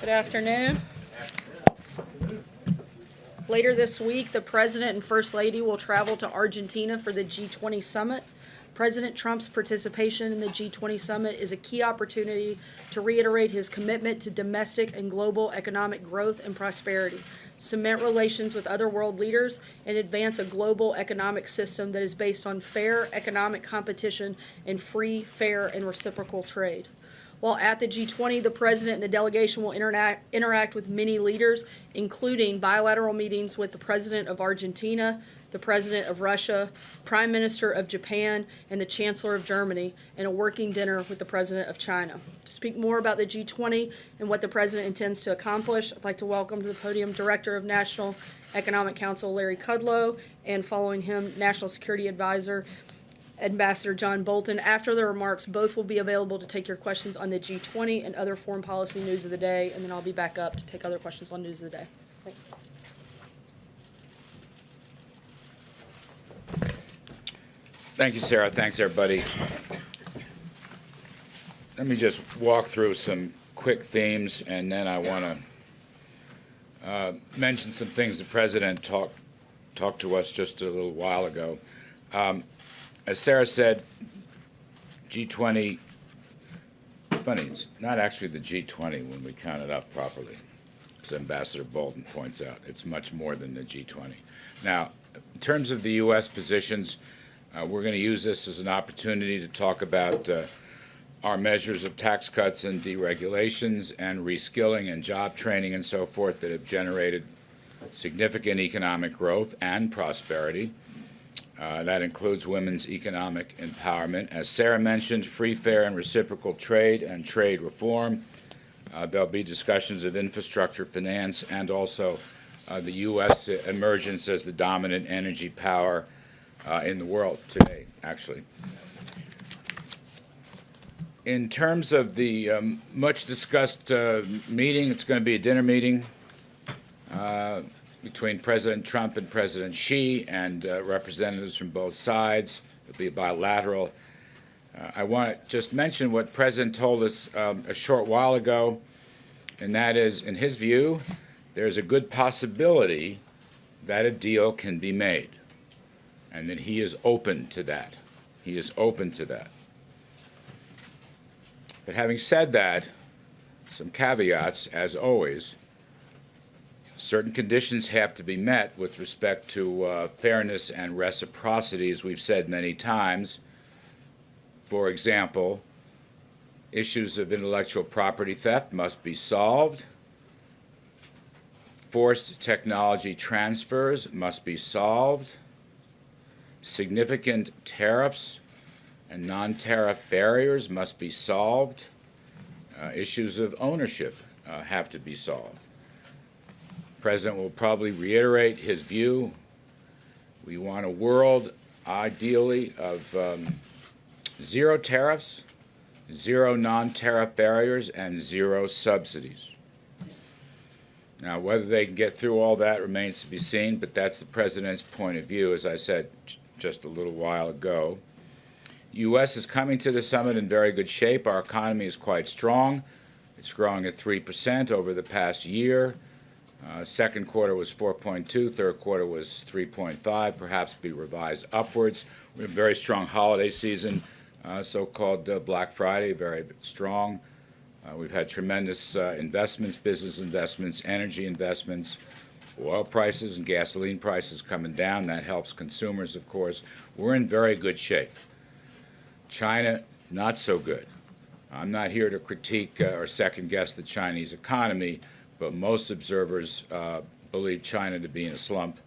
Good afternoon. Later this week, the President and First Lady will travel to Argentina for the G20 Summit. President Trump's participation in the G20 Summit is a key opportunity to reiterate his commitment to domestic and global economic growth and prosperity, cement relations with other world leaders, and advance a global economic system that is based on fair economic competition and free, fair, and reciprocal trade. While at the G20, the president and the delegation will interact, interact with many leaders, including bilateral meetings with the president of Argentina, the president of Russia, prime minister of Japan, and the chancellor of Germany, and a working dinner with the president of China. To speak more about the G20 and what the president intends to accomplish, I'd like to welcome to the podium Director of National Economic Council Larry Kudlow, and following him, National Security Advisor Ambassador John Bolton. After the remarks, both will be available to take your questions on the G20 and other foreign policy news of the day, and then I'll be back up to take other questions on news of the day. Thank you. Thank you, Sarah. Thanks, everybody. Let me just walk through some quick themes, and then I want to uh, mention some things the President talked talked to us just a little while ago. Um, as Sarah said, G20, funny, it's not actually the G20 when we count it up properly, as Ambassador Bolton points out. It's much more than the G20. Now, in terms of the U.S. positions, uh, we're going to use this as an opportunity to talk about uh, our measures of tax cuts and deregulations and reskilling and job training and so forth that have generated significant economic growth and prosperity. Uh, that includes women's economic empowerment. As Sarah mentioned, free, fair, and reciprocal trade and trade reform. Uh, there'll be discussions of infrastructure finance and also uh, the U.S. emergence as the dominant energy power uh, in the world today, actually. In terms of the um, much discussed uh, meeting, it's going to be a dinner meeting between President Trump and President Xi and uh, representatives from both sides. It'll be bilateral. Uh, I want to just mention what President told us um, a short while ago, and that is, in his view, there's a good possibility that a deal can be made, and that he is open to that. He is open to that. But having said that, some caveats, as always. Certain conditions have to be met with respect to uh, fairness and reciprocity, as we've said many times. For example, issues of intellectual property theft must be solved. Forced technology transfers must be solved. Significant tariffs and non-tariff barriers must be solved. Uh, issues of ownership uh, have to be solved. President will probably reiterate his view. We want a world, ideally, of um, zero tariffs, zero non-tariff barriers, and zero subsidies. Now, whether they can get through all that remains to be seen, but that's the President's point of view, as I said just a little while ago. U.S. is coming to the summit in very good shape. Our economy is quite strong. It's growing at 3% over the past year. Uh, second quarter was 4.2, third quarter was 3.5, perhaps be revised upwards. We have a very strong holiday season, uh, so-called uh, Black Friday, very strong. Uh, we've had tremendous uh, investments, business investments, energy investments, oil prices and gasoline prices coming down. That helps consumers, of course. We're in very good shape. China, not so good. I'm not here to critique or second guess the Chinese economy, but most observers uh, believe China to be in a slump,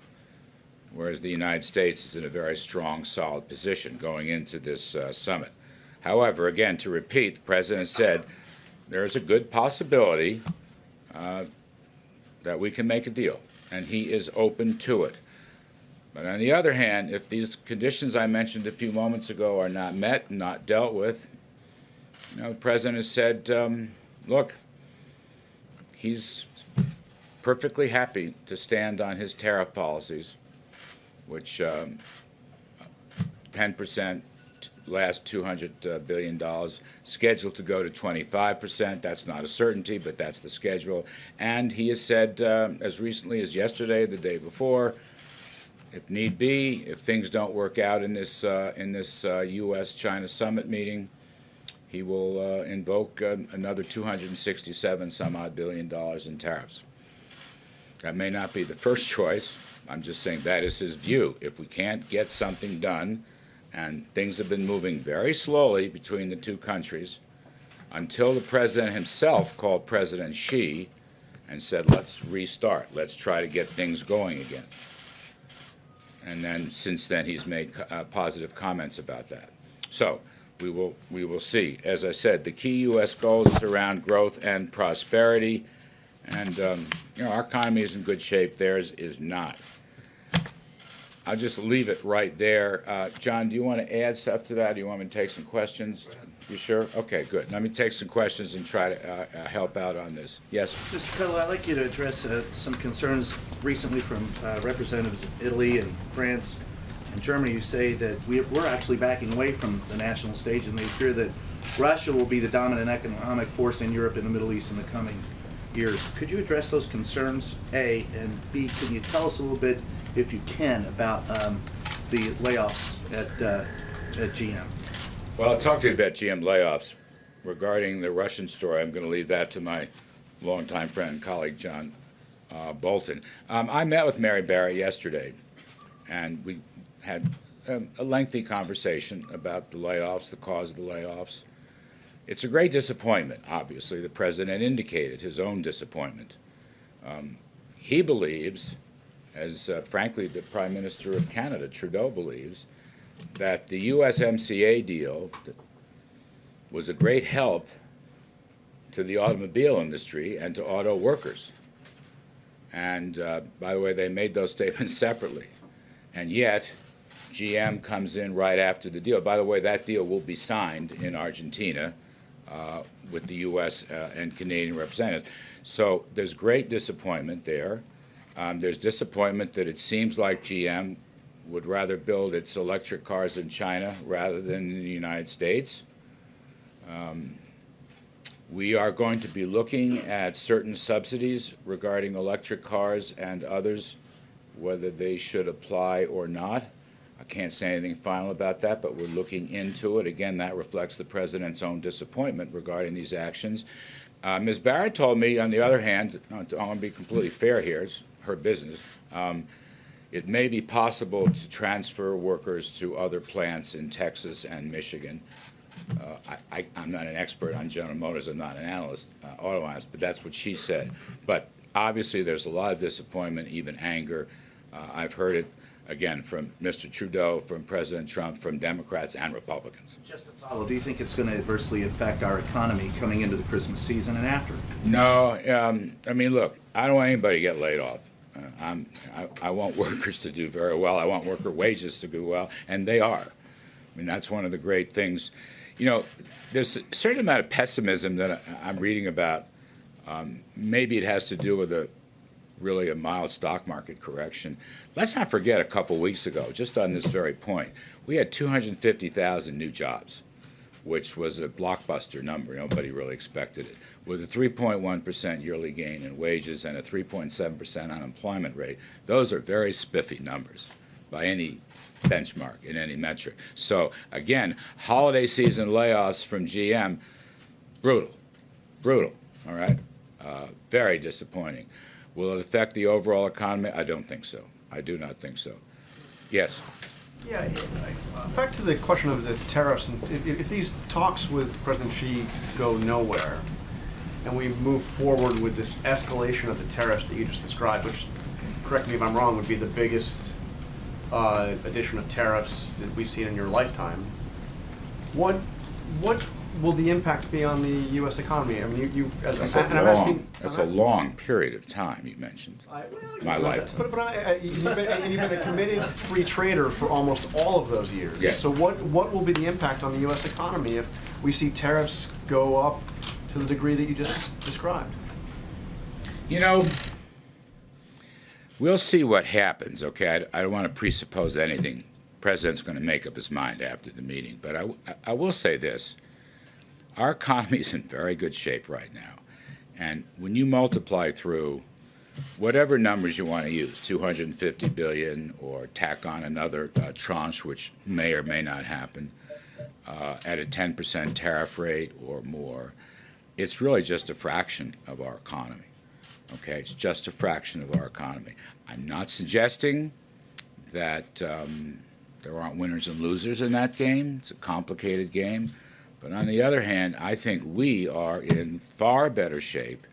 whereas the United States is in a very strong, solid position going into this uh, summit. However, again, to repeat, the President said there is a good possibility uh, that we can make a deal, and he is open to it. But on the other hand, if these conditions I mentioned a few moments ago are not met, not dealt with, you know, the president has said, um, look, he's perfectly happy to stand on his tariff policies, which 10% um, last $200 billion, scheduled to go to 25%. That's not a certainty, but that's the schedule. And he has said, uh, as recently as yesterday, the day before, if need be, if things don't work out in this, uh, in this uh, U.S.-China summit meeting, he will uh, invoke uh, another 267 some odd billion dollars in tariffs. That may not be the first choice. I'm just saying that is his view. If we can't get something done, and things have been moving very slowly between the two countries, until the president himself called President Xi and said, let's restart, let's try to get things going again. And then, since then, he's made uh, positive comments about that. So, we will, we will see. As I said, the key U.S. goals around growth and prosperity, and, um, you know, our economy is in good shape, theirs is not. I'll just leave it right there. Uh, John, do you want to add stuff to that? Do you want me to take some questions? You sure? Okay, good. Let me take some questions and try to uh, uh, help out on this. Yes? Mr. Kudlow, I'd like you to address uh, some concerns recently from uh, representatives of Italy and France and Germany who say that we- we're actually backing away from the national stage and they fear that Russia will be the dominant economic force in Europe and the Middle East in the coming years. Could you address those concerns, A? And B, can you tell us a little bit, if you can, about um, the layoffs at uh, at GM? Well, I'll talk to you about GM layoffs. Regarding the Russian story, I'm going to leave that to my longtime friend and colleague, John uh, Bolton. Um, I met with Mary Barra yesterday, and we had um, a lengthy conversation about the layoffs, the cause of the layoffs. It's a great disappointment, obviously. The president indicated his own disappointment. Um, he believes, as uh, frankly the Prime Minister of Canada, Trudeau, believes, that the USMCA deal was a great help to the automobile industry and to auto workers. And uh, by the way, they made those statements separately. And yet, GM comes in right after the deal. By the way, that deal will be signed in Argentina uh, with the U.S. Uh, and Canadian representatives. So there's great disappointment there. Um, there's disappointment that it seems like GM would rather build its electric cars in China rather than in the United States. Um, we are going to be looking at certain subsidies regarding electric cars and others, whether they should apply or not. I can't say anything final about that, but we're looking into it. Again, that reflects the president's own disappointment regarding these actions. Uh, Ms. Barra told me, on the other hand, I want to be completely fair here, it's her business, um, it may be possible to transfer workers to other plants in Texas and Michigan. Uh, I, am not an expert on General Motors, I'm not an analyst, uh, auto analyst, but that's what she said. But obviously, there's a lot of disappointment, even anger. Uh, I've heard it again from Mr. Trudeau, from President Trump, from Democrats and Republicans. Just to follow, do you think it's going to adversely affect our economy coming into the Christmas season and after? No, um, I mean, look, I don't want anybody to get laid off. Uh, I'm, I, I want workers to do very well. I want worker wages to do well, and they are. I mean, that's one of the great things. You know, there's a certain amount of pessimism that I'm reading about. Um, maybe it has to do with a really a mild stock market correction. Let's not forget a couple weeks ago, just on this very point, we had 250,000 new jobs, which was a blockbuster number. Nobody really expected it. With a 3.1% yearly gain in wages and a 3.7% unemployment rate, those are very spiffy numbers by any benchmark in any metric. So again, holiday season layoffs from GM, brutal, brutal, all right? Uh, very disappointing. Will it affect the overall economy? I don't think so. I do not think so. Yes. Yeah, back to the question of the tariffs, and if, if these talks with President Xi go nowhere, and we move forward with this escalation of the tariffs that you just described, which, correct me if I'm wrong, would be the biggest uh, addition of tariffs that we've seen in your lifetime. What, what will the impact be on the U.S. economy? I mean, you, you as, That's and a I'm long, asking. that's a I'm- long period of time you mentioned. I- well, My lifetime. But, but I, I, you've been, and you've been a committed free trader for almost all of those years. Yeah. So what, what will be the impact on the U.S. economy if we see tariffs go up to the degree that you just described? You know, we'll see what happens, okay? I, I don't want to presuppose anything The president's going to make up his mind after the meeting. But I, I will say this: our economy is in very good shape right now, and when you multiply through whatever numbers you want to use, 250 billion, or tack on another uh, tranche, which may or may not happen, uh, at a 10% tariff rate or more, it's really just a fraction of our economy. Okay, it's just a fraction of our economy. I'm not suggesting that um, there aren't winners and losers in that game. It's a complicated game. But on the other hand, I think we are in far better shape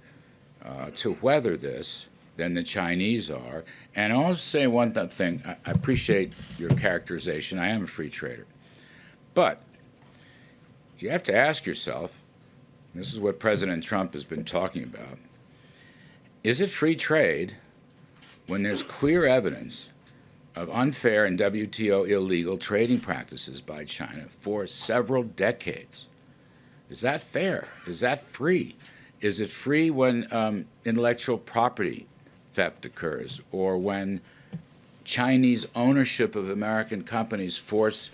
uh, to weather this than the Chinese are. And I'll say one th- thing. I, I appreciate your characterization. I am a free trader. But you have to ask yourself this is what President Trump has been talking about. Is it free trade when there's clear evidence of unfair and WTO illegal trading practices by China for several decades? Is that fair? Is that free? Is it free when um, intellectual property theft occurs or when Chinese ownership of American companies force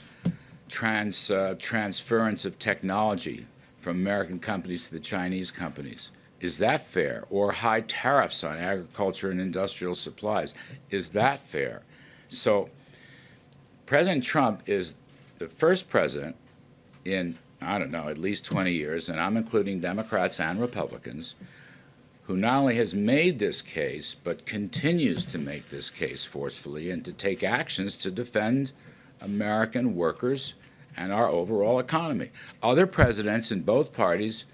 trans, uh, transference of technology from American companies to the Chinese companies. Is that fair? Or high tariffs on agriculture and industrial supplies. Is that fair? So, President Trump is the first president in, I don't know, at least 20 years, and I'm including Democrats and Republicans, who not only has made this case, but continues to make this case forcefully and to take actions to defend American workers and our overall economy. Other presidents in both parties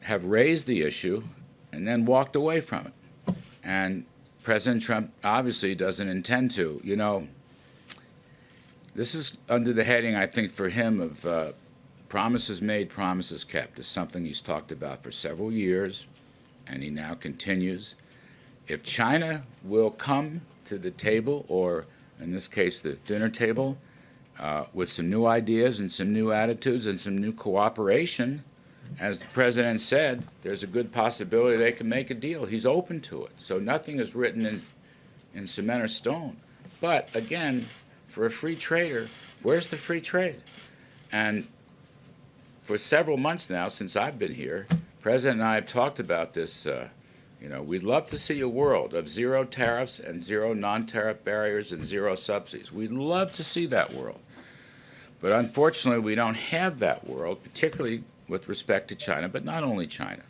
have raised the issue and then walked away from it. And President Trump obviously doesn't intend to. You know, this is under the heading, I think, for him of uh, promises made, promises kept. It's something he's talked about for several years, and he now continues. If China will come to the table, or in this case, the dinner table, uh, with some new ideas and some new attitudes and some new cooperation, as the president said, there's a good possibility they can make a deal. He's open to it. So nothing is written in, in cement or stone. But again, for a free trader, where's the free trade? And for several months now, since I've been here, President and I have talked about this. Uh, you know, we'd love to see a world of zero tariffs and zero non-tariff barriers and zero subsidies. We'd love to see that world. But unfortunately, we don't have that world, particularly with respect to China, but not only China.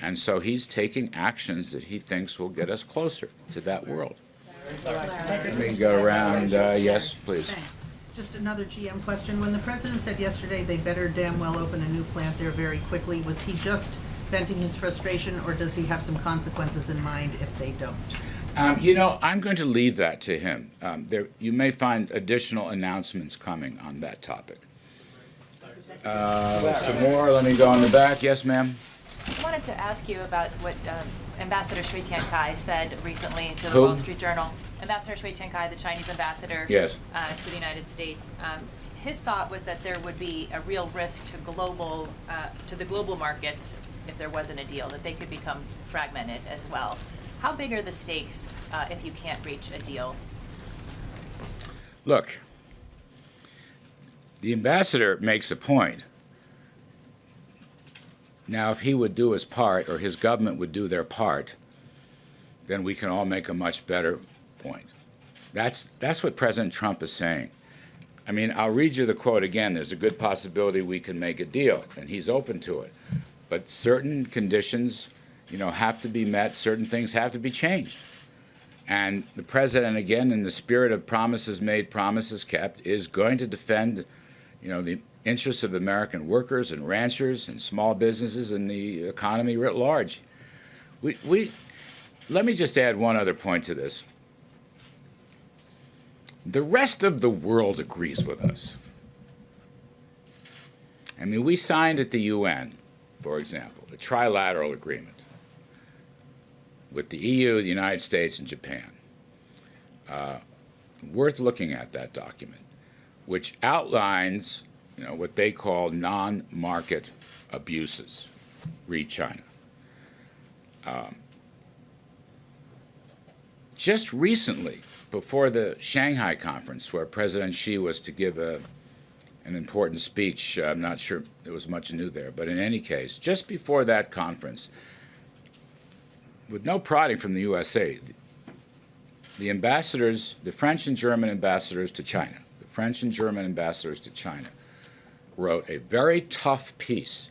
And so he's taking actions that he thinks will get us closer to that world. Let me go around. Uh, yes, please. Thanks. Just another GM question. When the president said yesterday they better damn well open a new plant there very quickly, was he just venting his frustration, or does he have some consequences in mind if they don't? Um, you know, I'm going to leave that to him. Um, there, you may find additional announcements coming on that topic. Uh, some more. Let me go in the back. Yes, ma'am. I wanted to ask you about what um, Ambassador Cui Tiankai said recently to the Who? Wall Street Journal. Ambassador Cui Tiankai, the Chinese ambassador Yes. uh, to the United States. Um, his thought was that there would be a real risk to global, uh, to the global markets if there wasn't a deal, that they could become fragmented as well. How big are the stakes uh, if you can't reach a deal? Look, the ambassador makes a point. Now, if he would do his part, or his government would do their part, then we can all make a much better point. That's, that's what President Trump is saying. I mean, I'll read you the quote again. There's a good possibility we can make a deal, and he's open to it. But certain conditions, you know, have to be met. Certain things have to be changed. And the president, again, in the spirit of promises made, promises kept, is going to defend, you know, the interests of American workers and ranchers and small businesses and the economy writ large. We, we, let me just add one other point to this. The rest of the world agrees with us. I mean, we signed at the UN, for example, a trilateral agreement with the EU, the United States, and Japan. Uh, worth looking at that document, which outlines, you know, what they call non-market abuses. Read China. Um, just recently, before the Shanghai conference, where President Xi was to give a, an important speech, I'm not sure there was much new there, but in any case, just before that conference, with no prodding from the USA, the ambassadors, the French and German ambassadors to China, French and German ambassadors to China, wrote a very tough piece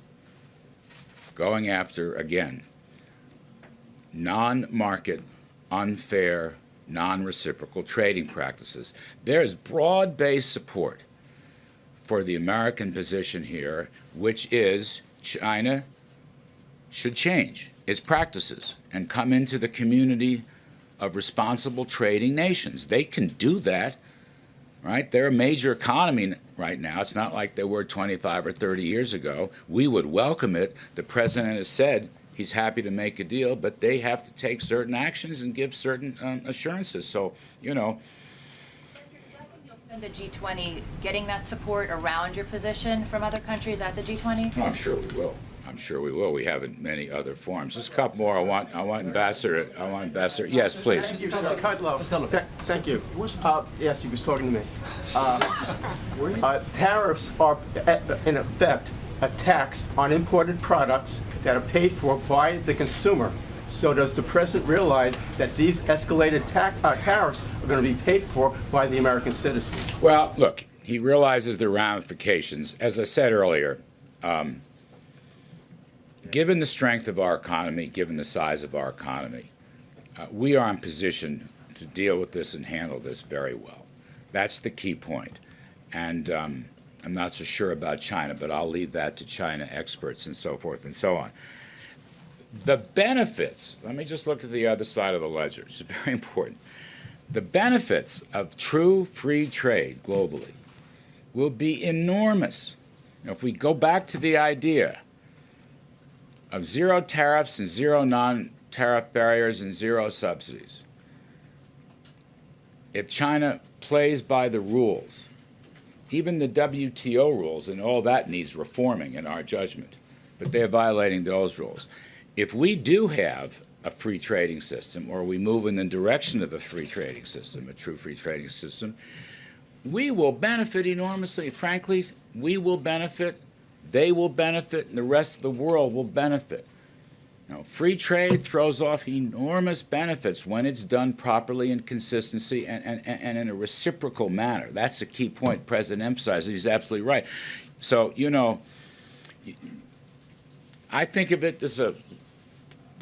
going after, again, non market, unfair, non reciprocal trading practices. There is broad based support for the American position here, which is China should change its practices and come into the community of responsible trading nations. They can do that, right? They're a major economy right now. It's not like they were 25 or 30 years ago. We would welcome it. The president has said he's happy to make a deal, but they have to take certain actions and give certain um, assurances. So, you know, the G20 getting that support around your position from other countries at the G20? I'm sure we will. I'm sure we will. We have in many other forms. Just a couple more. I want. I want Ambassador. I want Ambassador. Yes, please. Thank you, Mr. Kudlow. Th- Thank you. Uh, Yes, he was talking to me. Uh, uh, Tariffs are, uh, in effect, a tax on imported products that are paid for by the consumer. So does the president realize that these escalated tax- uh, tariffs are going to be paid for by the American citizens? Well, look. He realizes the ramifications. As I said earlier, um, given the strength of our economy, given the size of our economy, uh, we are in position to deal with this and handle this very well. That's the key point. And um, I'm not so sure about China, but I'll leave that to China experts and so forth and so on. The benefits, let me just look at the other side of the ledger. It's very important. The benefits of true free trade globally will be enormous. Now, if we go back to the idea of zero tariffs and zero non tariff barriers and zero subsidies, if China plays by the rules, even the WTO rules, and all that needs reforming in our judgment, but they're violating those rules. If we do have a free trading system, or we move in the direction of a free trading system, a true free trading system, we will benefit enormously. Frankly, we will benefit, they will benefit, and the rest of the world will benefit. Now, free trade throws off enormous benefits when it's done properly in consistency and, and, and in a reciprocal manner. That's the key point President emphasized. He's absolutely right. So, you know, I think of it as a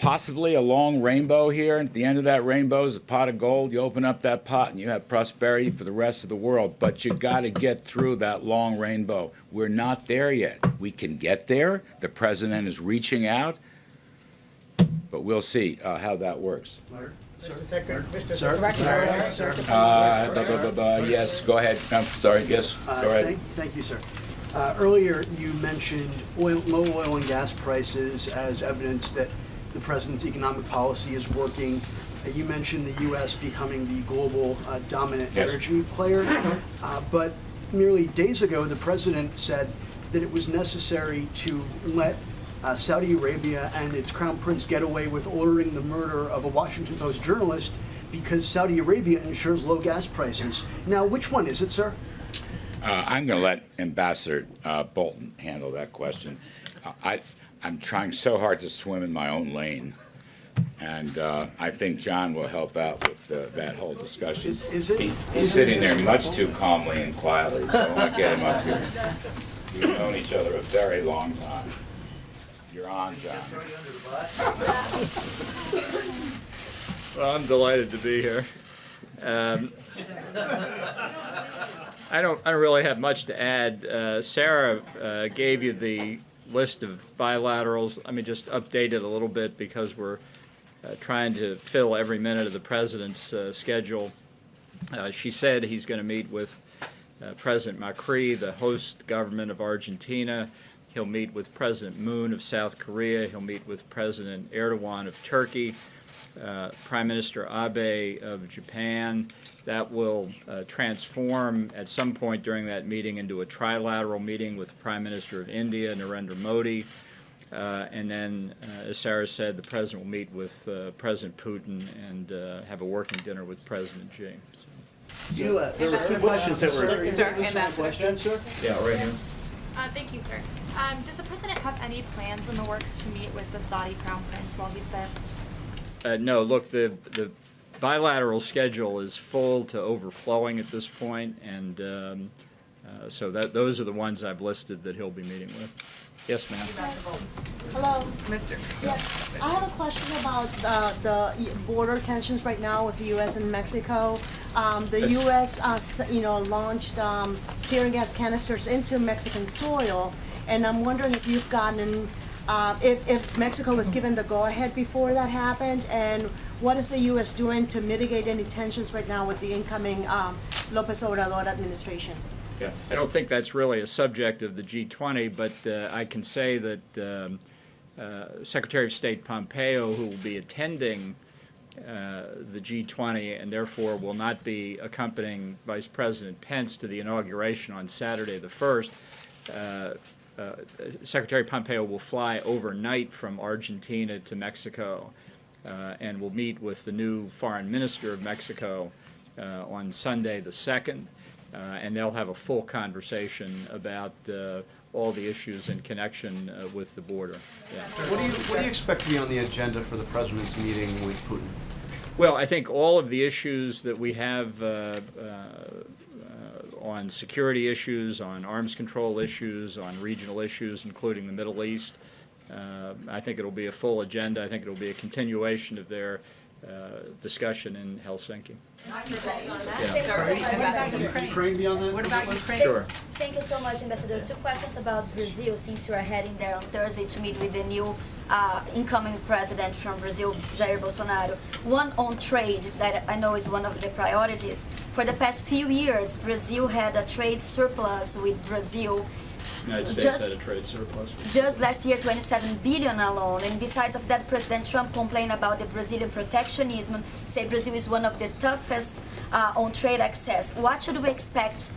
possibly a long rainbow here. At the end of that rainbow is a pot of gold. You open up that pot and you have prosperity for the rest of the world. But you got to get through that long rainbow. We're not there yet. We can get there. The president is reaching out. But we'll see uh, how that works. Sir? Sir? Uh, blah, blah, blah, blah. Yes, go ahead. I'm sorry. Yes, Uh, go ahead. Thank thank you, sir. Uh, Earlier, you mentioned oil, low oil and gas prices as evidence that the president's economic policy is working. Uh, You mentioned the U.S. becoming the global uh, dominant Yes. energy player. Uh, But merely days ago, the president said that it was necessary to let uh, Saudi Arabia and its crown prince get away with ordering the murder of a Washington Post journalist because Saudi Arabia ensures low gas prices. Now, which one is it, sir? Uh, I'm going to let Ambassador uh, Bolton handle that question. Uh, I, I'm trying so hard to swim in my own lane, and uh, I think John will help out with uh, that whole discussion. Is- is it- He, is he's it- sitting there much too calmly and quietly, so I want to get him up here. We've known each other a very long time. You're on, John. Well, I'm delighted to be here. Um, I don't, I don't really have much to add. Uh, Sarah uh, gave you the list of bilaterals. Let me just update it a little bit because we're uh, trying to fill every minute of the president's uh, schedule. Uh, She said he's going to meet with uh, President Macri, the host government of Argentina. He'll meet with President Moon of South Korea. He'll meet with President Erdogan of Turkey uh, Prime Minister Abe of Japan. That will uh, transform at some point during that meeting into a trilateral meeting with the Prime Minister of India, Narendra Modi. Uh, And then, uh, as Sarah said, the president will meet with uh, President Putin and uh, have a working dinner with President Xi. So- You, uh, there were two questions that were. Sir, Ambassador. Question, sir? Yeah, right here. Uh, thank you, sir. Um, does the president have any plans in the works to meet with the Saudi crown prince while he's there? Uh, no, look, the, the bilateral schedule is full to overflowing at this point, and um, uh, so that, those are the ones I've listed that he'll be meeting with. Yes, ma'am? Hello. Mr. Yes, I have a question about uh, the border tensions right now with the U.S. and Mexico. Um, The Yes. U.S., uh, you know, launched um, tear gas canisters into Mexican soil, and I'm wondering if you've gotten, uh, if if Mexico was given the go-ahead before that happened, and what is the U.S. doing to mitigate any tensions right now with the incoming um, Lopez Obrador administration? Yeah, I don't think that's really a subject of the G20, but uh, I can say that um, uh, Secretary of State Pompeo, who will be attending uh, the G20 and therefore will not be accompanying Vice President Pence to the inauguration on Saturday the 1st, uh, Secretary Pompeo will fly overnight from Argentina to Mexico uh, and will meet with the new foreign minister of Mexico uh, on Sunday the 2nd. Uh, and they'll have a full conversation about uh, all the issues in connection uh, with the border. Yeah. What do you, what do you expect to be on the agenda for the president's meeting with Putin? Well, I think all of the issues that we have uh, uh, uh, on security issues, on arms control issues, on regional issues, including the Middle East, uh, I think it'll be a full agenda. I think it'll be a continuation of their uh, discussion in Helsinki. Ukraine be on that? What about Ukraine? Sure. Thank you so much, Ambassador. Two questions about Brazil, since you are heading there on Thursday to meet with the new uh, incoming president from Brazil, Jair Bolsonaro. One on trade that I know is one of the priorities. For the past few years, Brazil had a trade surplus with Brazil United States Just- had a trade surplus. just last year 27 billion alone and besides of that president trump complained about the brazilian protectionism say brazil is one of the toughest uh, on trade access what should we expect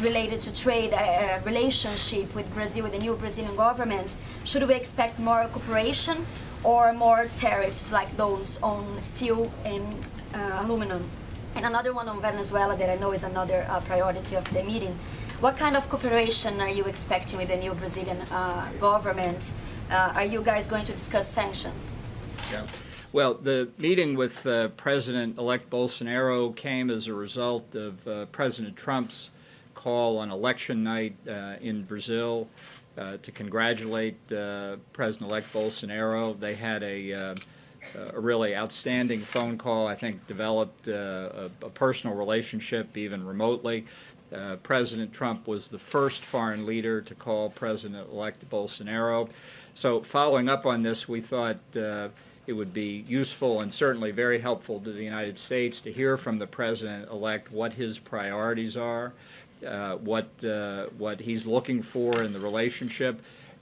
related to trade uh, uh, relationship with brazil with the new brazilian government should we expect more cooperation or more tariffs like those on steel and uh, aluminum and another one on venezuela that i know is another uh, priority of the meeting what kind of cooperation are you expecting with the new Brazilian uh, government? Uh, are you guys going to discuss sanctions? Yeah. Well, the meeting with uh, President-elect Bolsonaro came as a result of uh, President Trump's call on election night uh, in Brazil uh, to congratulate uh, President-elect Bolsonaro. They had a, uh, a really outstanding phone call, I think developed a, a personal relationship even remotely. President Trump was the first foreign leader to call President-elect Bolsonaro. So following up on this, we thought it would be useful and certainly very helpful to the United States to hear from the President-elect what his priorities are, uh, what, uh, what he's looking for in the relationship.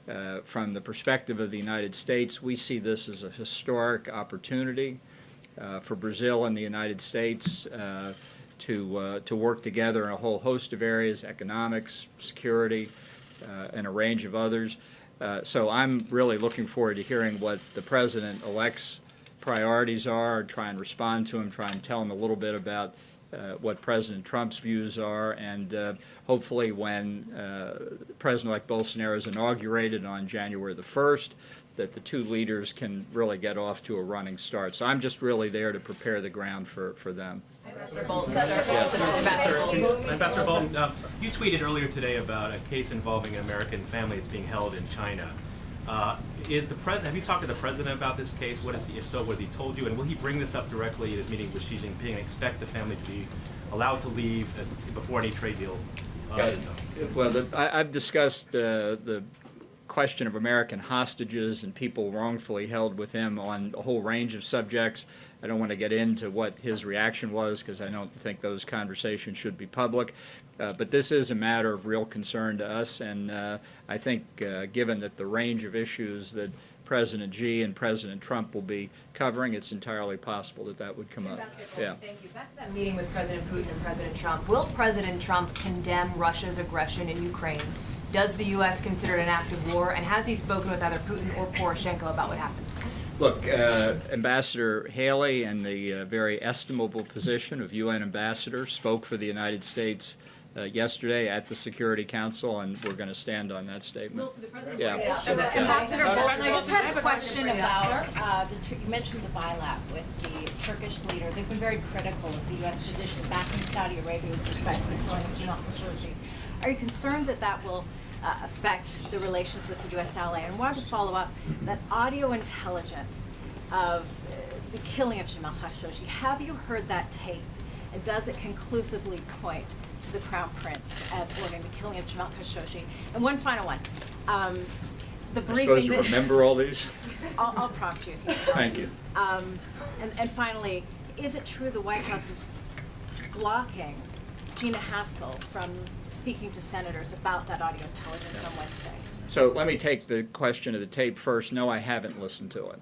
Uh, From the perspective of the United States, we see this as a historic opportunity uh, for Brazil and the United States uh, to, uh, to work together in a whole host of areas, economics, security, and a range of others. Uh, So I'm really looking forward to hearing what the President-elect's priorities are, try and respond to him, try and tell him a little bit about uh, what President Trump's views are, and uh, hopefully when uh, President-elect Bolsonaro is inaugurated on January the 1st, that the two leaders can really get off to a running start. So I'm just really there to prepare the ground for, for them. Ambassador Bolton, uh, you tweeted earlier today about a case involving an American family that's being held in China. Uh, Is the president, have you talked to the president about this case? What is he, if so, what has he told you? And will he bring this up directly at his meeting with Xi Jinping and expect the family to be allowed to leave as, before any trade deal uh, is done? Well, the, I, I've discussed uh, the question of American hostages and people wrongfully held with him on a whole range of subjects. I don't want to get into what his reaction was because I don't think those conversations should be public. Uh, but this is a matter of real concern to us, and uh, I think, uh, given that the range of issues that President Xi and President Trump will be covering, it's entirely possible that that would come up. Yeah. Thank you. Back to that meeting with President Putin and President Trump. Will President Trump condemn Russia's aggression in Ukraine Does the U.S. consider it an act of war? And has he spoken with either Putin or Poroshenko about what happened? Look, uh, Ambassador Haley, in the uh, very estimable position of UN ambassador, spoke for the United States uh, yesterday at the Security Council, and we're going to stand on that statement. Yeah. Ambassador Yeah. Bolton, I just had a a question question. about, uh, the, you mentioned the bilat with the Turkish leader. They've been very critical of the U.S. position back in Saudi Arabia with respect to the killing of Jamal Khashoggi. Are you concerned that that will uh, affect the relations with the U.S. ally? And wanted to follow up, that audio intelligence of uh, the killing of Jamal Khashoggi, have you heard that tape? And does it conclusively point to the Crown Prince as ordering the killing of Jamal Khashoggi? And one final one. Um, the briefing supposed to that- remember all these? I'll, I'll prompt you. Thank you. Um, and, and finally, is it true the White House is blocking Gina Haspel from speaking to senators about that audio intelligence on Wednesday? So let me take the question of the tape first. No, I haven't listened to it.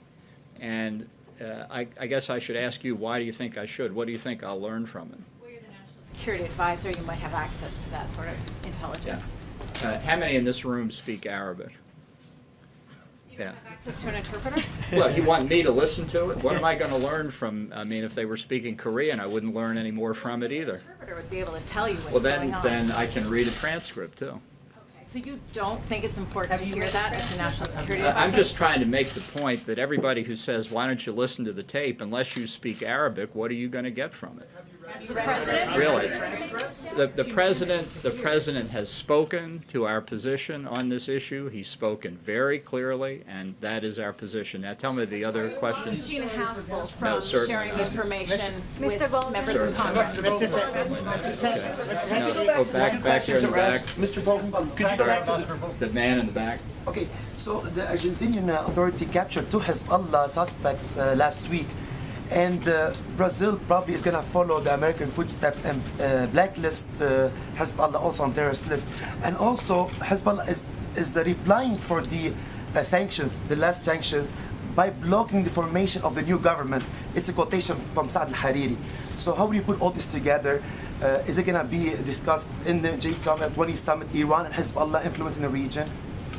And uh, I, I guess I should ask you, why do you think I should? What do you think I'll learn from it? Well, you're the national security advisor, you might have access to that sort of intelligence. Uh, how many in this room speak Arabic? Yeah. Access to an interpreter? Well, you want me to listen to it? What am I going to learn from? I mean, if they were speaking Korean, I wouldn't learn any more from it either. Interpreter would be able to tell you Well, what's then, going on. then I can read a transcript too. So you don't think it's important to hear that as a national security advisor? I'm just trying to make the point that everybody who says, why don't you listen to the tape, unless you speak Arabic, what are you going to get from it? The president? Really? The, the president, the president has spoken to our position on this issue. He's spoken very clearly, and that is our position. Now, tell me the other questions. Gina Haspel No, from certainly sharing information with Mr. Bolton. members of Congress. No, go back, back here in the back. Mr. Bolton, could you go back to the... The man in the back. Okay, so the Argentinian authority captured two Hezbollah suspects uh, last week, and uh, Brazil probably is going to follow the American footsteps and uh, blacklist uh, Hezbollah also on terrorist list. And also, Hezbollah is, is replying for the sanctions, the last sanctions, by blocking the formation of the new government. It's a quotation from Saad al-Hariri. So how will you put all this together? Uh, is it going to be discussed in the G20 summit, Iran and Hezbollah influence in the region?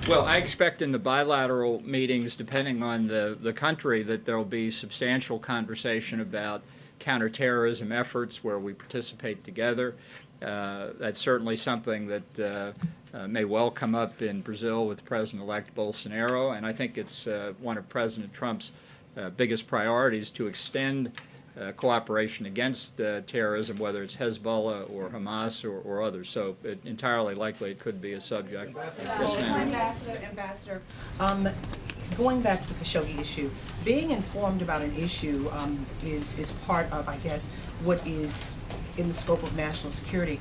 Well, I expect in the bilateral meetings, depending on the, the country, that there will be substantial conversation about counterterrorism efforts where we participate together. Uh, that's certainly something that uh, uh, may well come up in Brazil with President-elect Bolsonaro, and I think it's uh, one of President Trump's uh, biggest priorities to extend uh, cooperation against uh, terrorism, whether it's Hezbollah or Hamas or, or others. So it, entirely likely it could be a subject. Yes, ma'am. Ambassador, Ambassador, um, going back to the Khashoggi issue, being informed about an issue um, is, is part of, I guess, what is in the scope of national security.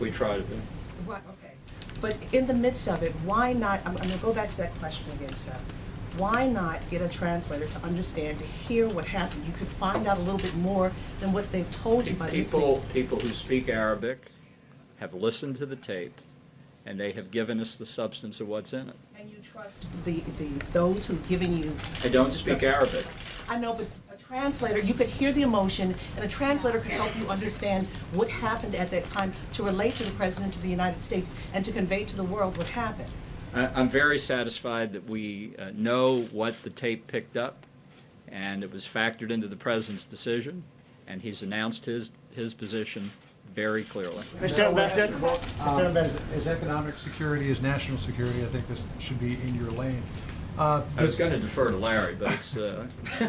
We try to do. Right, okay. But in the midst of it, why not, I'm, I'm gonna go back to that question again, sir. Why not get a translator to understand, to hear what happened? You could find out a little bit more than what they've told you by listening. People, people who speak Arabic have listened to the tape, and they have given us the substance of what's in it. And you trust the, the, those who've given you. I don't speak substance. Arabic. I know, but a translator, you could hear the emotion, and a translator could help you understand what happened at that time to relate to the President of the United States and to convey to the world what happened. I, I'm very satisfied that we uh, know what the tape picked up, and it was factored into the president's decision, and he's announced his, his position very clearly. Mr. Ambassador, Mr. Ambassador, as economic security, as national security, I think this should be in your lane. Uh, I was going to defer to Larry, but it's, uh,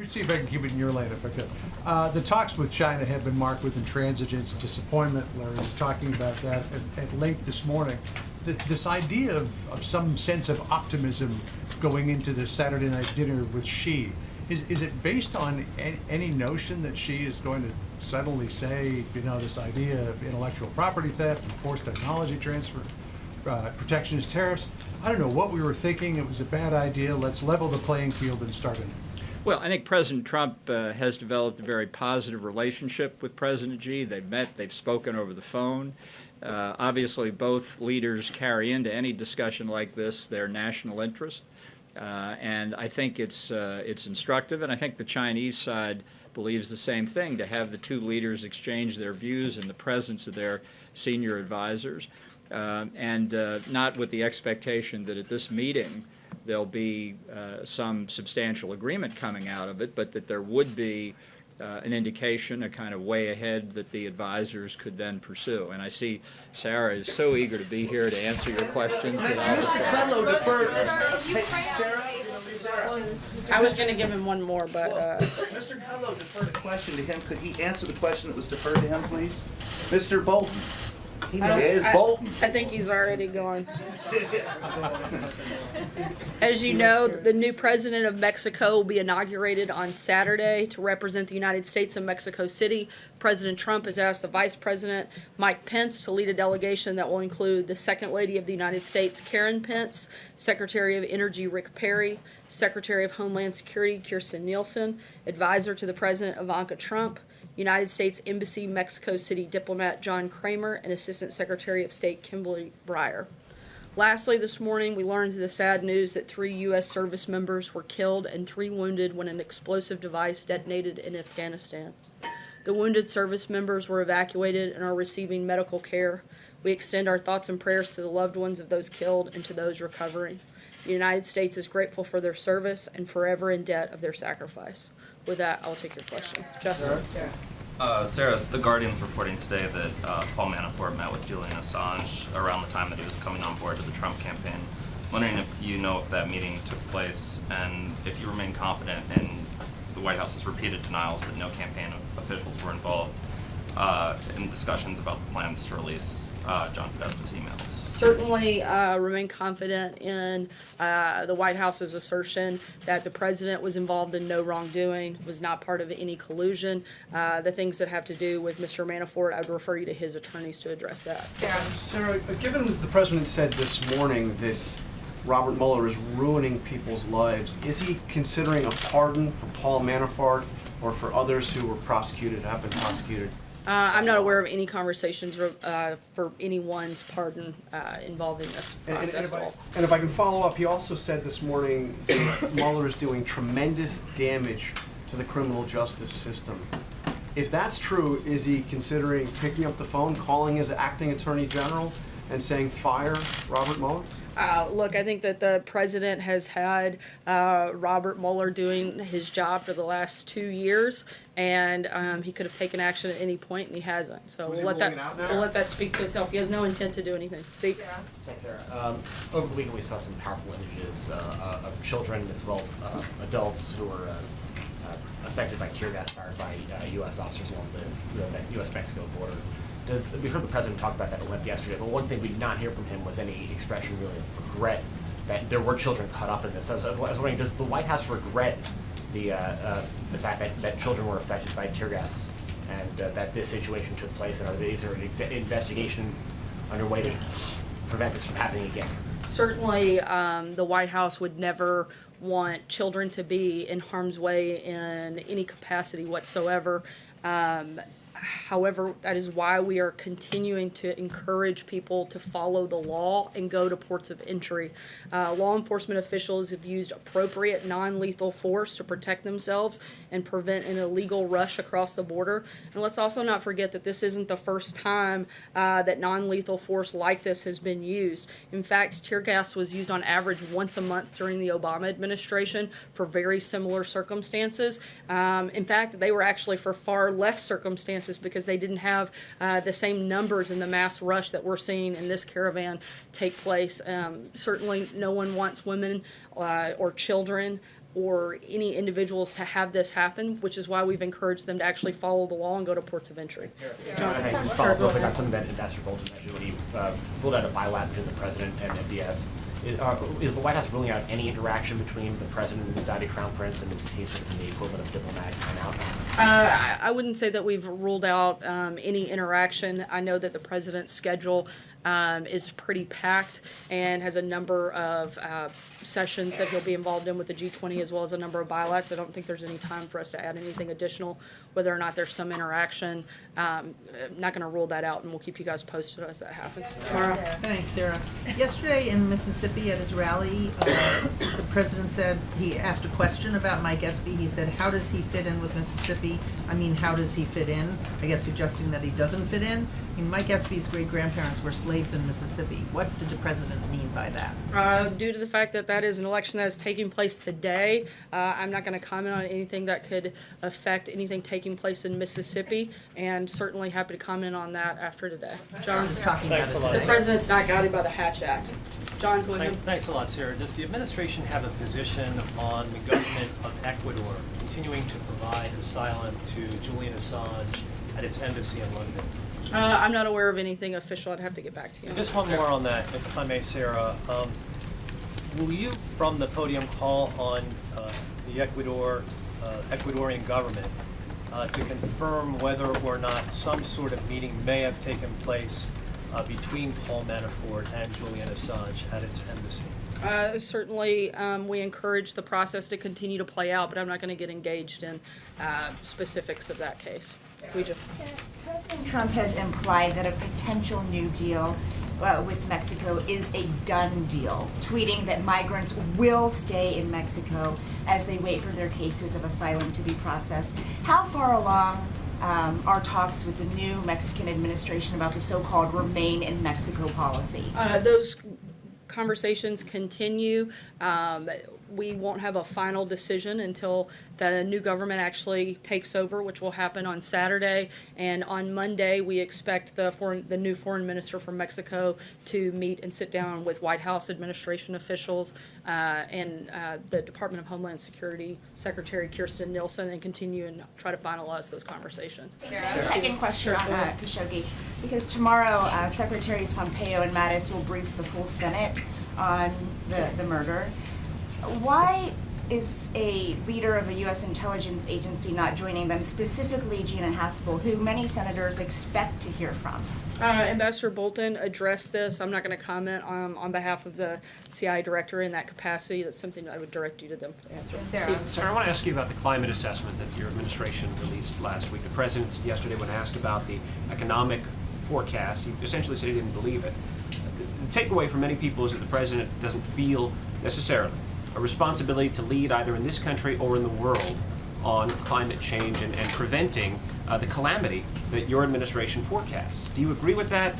Let me see if I can keep it in your lane if I could. Uh, the talks with China have been marked with intransigence and disappointment. Larry was talking about that at, at length this morning. Th this idea of, of some sense of optimism going into the Saturday night dinner with Xi, is, is it based on any, any notion that Xi is going to suddenly say, you know, this idea of intellectual property theft and forced technology transfer, uh, protectionist tariffs? I don't know what we were thinking. It was a bad idea. Let's level the playing field and start anew. Well, I think President Trump uh, has developed a very positive relationship with President Xi. They've met, they've spoken over the phone. Uh, obviously, both leaders carry into any discussion like this their national interest. Uh, and I think it's, uh, it's instructive, and I think the Chinese side believes the same thing, to have the two leaders exchange their views in the presence of their senior advisors. um, and uh, not with the expectation that at this meeting there'll be uh, some substantial agreement coming out of it, but that there would be uh, an indication, a kind of way ahead that the advisors could then pursue. And I see Sarah is so eager to be here to answer your questions. that I'll- Mr. Kudlow deferred. Hey, Sarah, I was gonna give him one more, but, uh, Mr. Kudlow deferred a question to him. Could he answer the question that was deferred to him, please? Mr. Bolton. He I is I- Bolton. I think he's already gone. As you know, the new president of Mexico will be inaugurated on Saturday to represent the United States in Mexico City. President Trump has asked the Vice President, Mike Pence, to lead a delegation that will include the Second Lady of the United States, Karen Pence, Secretary of Energy, Rick Perry, Secretary of Homeland Security, Kirstjen Nielsen, Advisor to the President, Ivanka Trump, United States Embassy Mexico City diplomat John Creamer, and Assistant Secretary of State Kimberly Breier. Lastly, this morning, we learned the sad news that three U.S. service members were killed and three wounded when an explosive device detonated in Afghanistan. The wounded service members were evacuated and are receiving medical care. We extend our thoughts and prayers to the loved ones of those killed and to those recovering. The United States is grateful for their service and forever in debt of their sacrifice. With that, I'll take your questions. Justin? Uh, Sarah, The Guardian's reporting today that uh, Paul Manafort met with Julian Assange around the time that he was coming on board to the Trump campaign. I'm Wondering if you know if that meeting took place and if you remain confident in the White House's repeated denials that no campaign officials were involved uh, in discussions about the plans to release uh, John Podesta's emails. certainly uh, remain confident in uh, the White House's assertion that the president was involved in no wrongdoing, was not part of any collusion. Uh, the things that have to do with Mr. Manafort, I would refer you to his attorneys to address that. Sarah, uh, given that the president said this morning that Robert Mueller is ruining people's lives, is he considering a pardon for Paul Manafort or for others who were prosecuted, have been prosecuted? Uh, I'm not aware of any conversations uh, for anyone's pardon uh, involving this And- and- and process if at I- all. And if I can follow up, he also said this morning that Mueller is doing tremendous damage to the criminal justice system. If that's true, is he considering picking up the phone, calling his acting attorney general, and saying, fire Robert Mueller? Uh, look, I think that the president has had uh, Robert Mueller doing his job for the last two years, and um, he could have taken action at any point, and he hasn't. So, So we'll let that ruling it out now? we'll let that speak for itself. He has no intent to do anything. See, Thanks, Sarah. Um, over the weekend, we saw some powerful images uh, uh, of children as well as uh, adults who were uh, uh, affected by tear gas fired by uh, U.S. officers along the U.S.-Mexico border. Does, we heard the president talk about that at length yesterday, but one thing we did not hear from him was any expression really of regret that there were children caught up in this. I was, I was wondering, does the White House regret the, uh, uh, the fact that, that children were affected by tear gas and uh, that this situation took place? And are there, is there an investigation underway to prevent this from happening again? certainly, um, the White House would never want children to be in harm's way in any capacity whatsoever. Um, However, that is why we are continuing to encourage people to follow the law and go to ports of entry. Uh, law enforcement officials have used appropriate non-lethal force to protect themselves and prevent an illegal rush across the border. And let's also not forget that this isn't the first time uh, that non-lethal force like this has been used. In fact, tear gas was used on average once a month during the Obama administration for very similar circumstances. Um, in fact, they were actually for far less circumstances because they didn't have uh, the same numbers in the mass rush that we're seeing in this caravan take place. Um, certainly, no one wants women uh, or children or any individuals to have this happen, which is why we've encouraged them to actually follow the law and go to ports of entry. John? Hey, just follow up real quick on something that Ambassador Bolton mentioned when he uh, ruled out a bilat between the president and MBS. Is, uh, is the White House ruling out any interaction between the president and the Saudi crown prince, and is he sort of the equivalent of diplomatic timeout? Uh, I- I wouldn't say that we've ruled out um, any interaction. I know that the president's schedule um, is pretty packed and has a number of uh, sessions that he'll be involved in with the G20 as well as a number of bilats. I don't think there's any time for us to add anything additional, whether or not there's some interaction. Um, I'm not going to rule that out, and we'll keep you guys posted as that happens. Tomorrow. Thanks, Sarah. Yesterday in Mississippi at his rally, uh, the president said, he asked a question about Mike Espy. He said, how does he fit in with Mississippi? I mean, how does he fit in? I guess suggesting that he doesn't fit in. I Mike Espy's great-grandparents were slaves slaves in Mississippi. What did the president mean by that? Uh, due to the fact that that is an election that is taking place today, uh, I'm not going to comment on anything that could affect anything taking place in Mississippi, and certainly happy to comment on that after today. John, Just talking about Thanks it a lot. the president's not guided by the Hatch Act. John, go ahead. Thanks a lot, Sarah. Does the administration have a position on the government of Ecuador continuing to provide asylum to Julian Assange at its embassy in London? Uh, I'm not aware of anything official. I'd have to get back to you. Just one more on that, if I may, Sarah. Um, Will you, from the podium, call on uh, the Ecuador, uh, Ecuadorian government uh, to confirm whether or not some sort of meeting may have taken place uh, between Paul Manafort and Julian Assange at its embassy? Uh, certainly, um, we encourage the process to continue to play out, but I'm not going to get engaged in uh, specifics of that case. We just. President Trump has implied that a potential new deal uh, with Mexico is a done deal, tweeting that migrants will stay in Mexico as they wait for their cases of asylum to be processed. How far along um, are talks with the new Mexican administration about the so-called remain in Mexico policy? Uh, those conversations continue. Um, we won't have a final decision until the new government actually takes over, which will happen on Saturday. And on Monday, we expect the foreign, the new foreign minister from Mexico to meet and sit down with White House administration officials uh, and uh, the Department of Homeland Security Secretary Kirstjen Nielsen and continue and try to finalize those conversations. Second question on uh, Khashoggi, because tomorrow uh, Secretaries Pompeo and Mattis will brief the full Senate on the, the murder. Why is a leader of a U.S. intelligence agency not joining them, specifically Gina Haspel, who many senators expect to hear from? Uh, Ambassador Bolton addressed this. I'm not going to comment on, on behalf of the CI director in that capacity. That's something I would direct you to them to answer. Sarah, I want to ask you about the climate assessment that your administration released last week. The president yesterday, when asked about the economic forecast, he essentially said he didn't believe it. The the takeaway for many people is that the president doesn't feel necessarily a responsibility to lead either in this country or in the world on climate change and, and preventing uh, the calamity that your administration forecasts. Do you agree with that,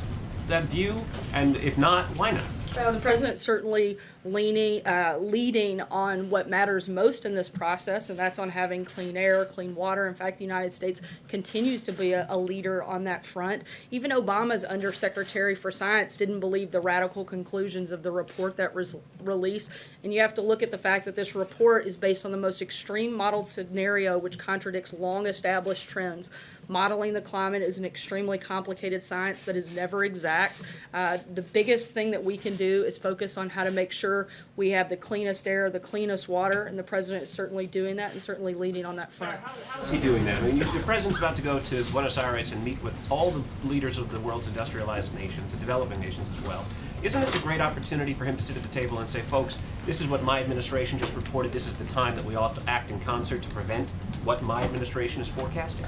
that view? And if not, why not? Uh, the president certainly leaning, uh, leading on what matters most in this process, and that's on having clean air, clean water. In fact, the United States continues to be a, a leader on that front. Even Obama's undersecretary for science didn't believe the radical conclusions of the report that was released. And you have to look at the fact that this report is based on the most extreme modeled scenario, which contradicts long established trends. Modeling the climate is an extremely complicated science that is never exact. Uh, the biggest thing that we can do is focus on how to make sure we have the cleanest air, the cleanest water, and the president is certainly doing that and certainly leading on that front. How's he doing that? I mean, the president's about to go to Buenos Aires and meet with all the leaders of the world's industrialized nations and developing nations as well. Isn't this a great opportunity for him to sit at the table and say, folks, this is what my administration just reported. This is the time that we all have to act in concert to prevent what my administration is forecasting?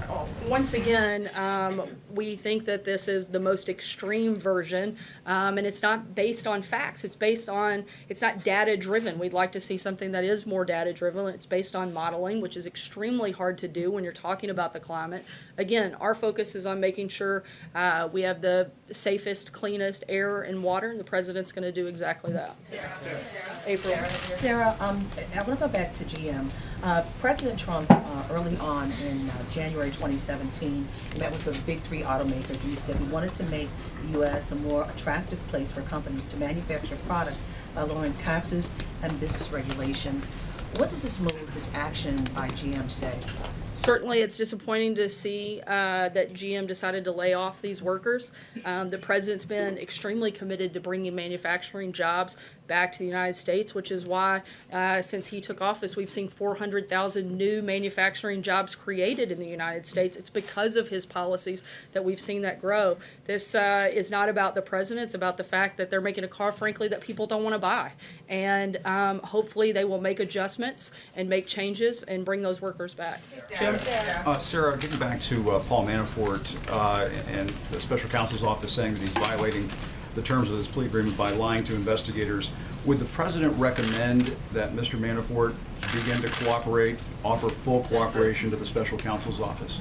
Once again, um, we think that this is the most extreme version, um, and it's not based on facts. It's based on, it's not data driven. We'd like to see something that is more data driven. It's based on modeling, which is extremely hard to do when you're talking about the climate. Again, our focus is on making sure uh, we have the safest, cleanest air and water, and the president's going to do exactly that. April. Sarah, um, I want to go back to GM. Uh, President Trump, uh, early on in uh, January 2017, met with the big three automakers, and he said he wanted to make the U.S. a more attractive place for companies to manufacture products by lowering taxes and business regulations. What does this move, this action by GM say? Certainly, it's disappointing to see uh, that GM decided to lay off these workers. Um, the president's been extremely committed to bringing manufacturing jobs back to the United States, which is why, uh, since he took office, we've seen 400,000 new manufacturing jobs created in the United States. It's because of his policies that we've seen that grow. This uh, is not about the president, it's about the fact that they're making a car, frankly, that people don't want to buy. And um, hopefully, they will make adjustments and make changes and bring those workers back. Jim? Uh, Sarah, getting back to uh, Paul Manafort uh, and the special counsel's office saying that he's violating the terms of this plea agreement by lying to investigators, would the president recommend that Mr. Manafort begin to cooperate, offer full cooperation to the special counsel's office?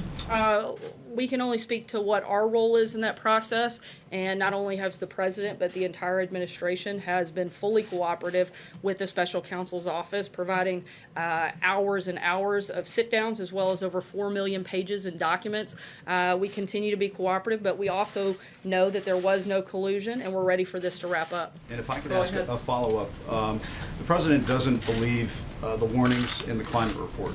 We can only speak to what our role is in that process, and not only has the president, but the entire administration has been fully cooperative with the special counsel's office, providing uh, hours and hours of sit-downs, as well as over four million pages in documents. Uh, we continue to be cooperative, but we also know that there was no collusion, and we're ready for this to wrap up. And if I could Go ask ahead. a a follow-up, um, the president doesn't believe uh, the warnings in the climate report.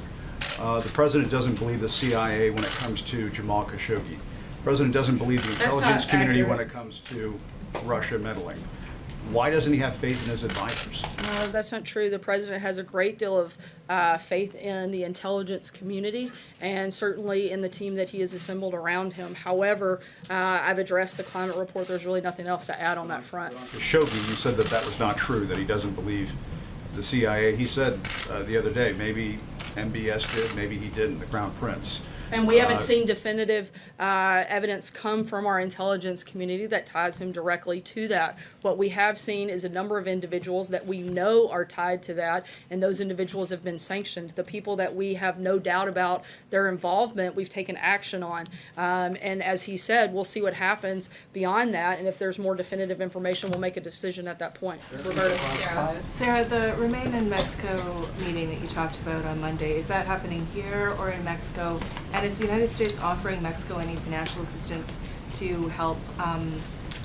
Uh, The president doesn't believe the CIA when it comes to Jamal Khashoggi. The president doesn't believe the intelligence community when it comes to Russia meddling. Why doesn't he have faith in his advisors? No, that's not true. The president has a great deal of uh, faith in the intelligence community and certainly in the team that he has assembled around him. However, uh, I've addressed the climate report. There's really nothing else to add on that front. Khashoggi, you said that that was not true, that he doesn't believe the CIA. He said uh, the other day, maybe MBS did, maybe he didn't, the Crown Prince. And we haven't Uh, seen definitive uh, evidence come from our intelligence community that ties him directly to that. What we have seen is a number of individuals that we know are tied to that, and those individuals have been sanctioned. The people that we have no doubt about their involvement, we've taken action on. Um, and as he said, we'll see what happens beyond that, and if there's more definitive information, we'll make a decision at that point. Roberta? Sarah, the Remain in Mexico meeting that you talked about on Monday, is that happening here or in Mexico? And is the United States offering Mexico any financial assistance to help um,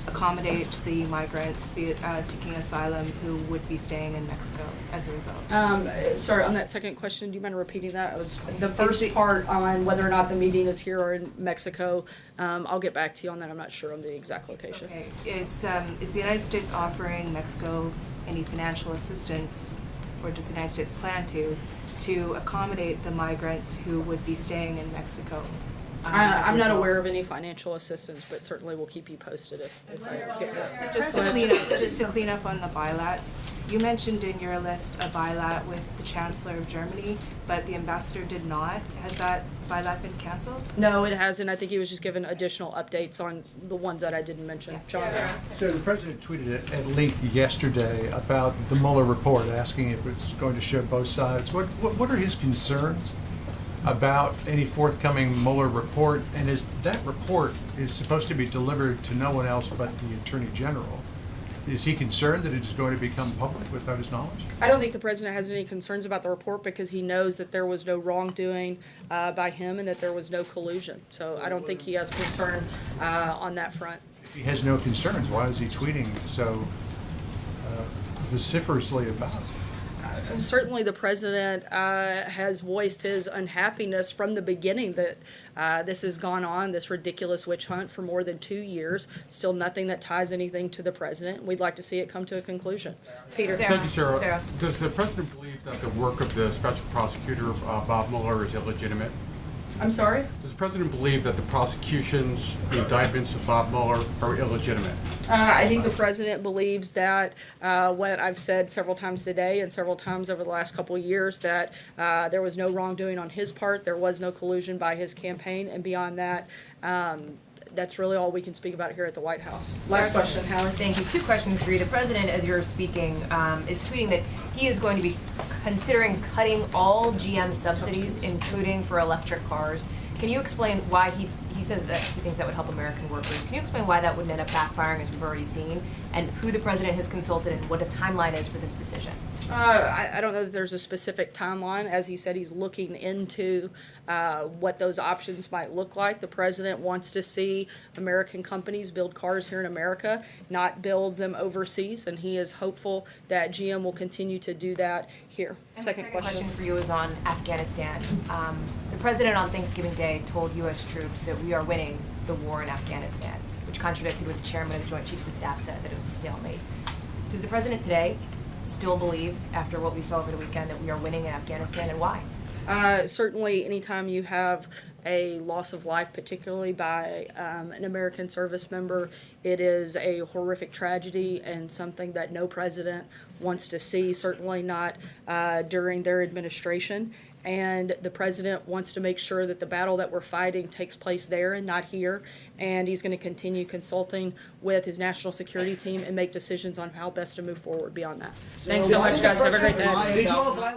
accommodate the migrants the, uh, seeking asylum who would be staying in Mexico as a result? Um, sorry, on that second question, do you mind repeating that? It was the first the- part on whether or not the meeting is here or in Mexico. Um, I'll get back to you on that. I'm not sure on the exact location. Okay, is, um, is the United States offering Mexico any financial assistance, or does the United States plan to, to accommodate the migrants who would be staying in Mexico? I, as a I'm not aware of any financial assistance, but certainly we'll keep you posted if, if I get that. Just to clean up, just to clean up on the bilats, you mentioned in your list a bilat with the Chancellor of Germany, but the ambassador did not. Has that bilat been canceled? No, it hasn't. I think he was just given additional updates on the ones that I didn't mention. John? So the president tweeted at- at length yesterday about the Mueller report, asking if it's going to show both sides. What, what what are his concerns about any forthcoming Mueller report? And is, that report is supposed to be delivered to no one else but the Attorney General. Is he concerned that it's going to become public without his knowledge? I don't think the president has any concerns about the report because he knows that there was no wrongdoing uh, by him and that there was no collusion. So I don't think he has concern uh, on that front. If he has no concerns, why is he tweeting so uh, vociferously about it? Certainly, the president uh, has voiced his unhappiness from the beginning that uh, this has gone on, this ridiculous witch hunt for more than two years. Still nothing that ties anything to the president. We'd like to see it come to a conclusion. Peter? Thank you, Sarah. Does the president believe that the work of the special prosecutor, uh, Bob Mueller, is illegitimate? I'm sorry? Does the president believe that the prosecutions, the indictments of Bob Mueller are illegitimate? Uh, I think the president believes that uh, what I've said several times today and several times over the last couple of years that uh, there was no wrongdoing on his part, there was no collusion by his campaign, and beyond that, um, that's really all we can speak about here at the White House. Last question, Howard. Thank you. Two questions for you. The president, as you're speaking, um, is tweeting that he is going to be considering cutting all GM subsidies, including for electric cars. Can you explain why he, he says that he thinks that would help American workers? Can you explain why that wouldn't end up backfiring, as we've already seen, and who the president has consulted and what the timeline is for this decision? Uh, I, I don't know that there's a specific timeline. As he said, he's looking into uh, what those options might look like. The president wants to see American companies build cars here in America, not build them overseas, and he is hopeful that GM will continue to do that here. And Second my question. for you is on Afghanistan. Um, the president on Thanksgiving Day told U.S. troops that we are winning the war in Afghanistan, which contradicted what the chairman of the Joint Chiefs of Staff said, that it was a stalemate. Does the president today still believe, after what we saw over the weekend, that we are winning in Afghanistan, and why? Uh, certainly, anytime you have a loss of life, particularly by um, an American service member, it is a horrific tragedy and something that no president wants to see, certainly not uh, during their administration. And the president wants to make sure that the battle that we're fighting takes place there and not here. And he's going to continue consulting with his national security team and make decisions on how best to move forward beyond that. Thanks so much, guys. Have a great day.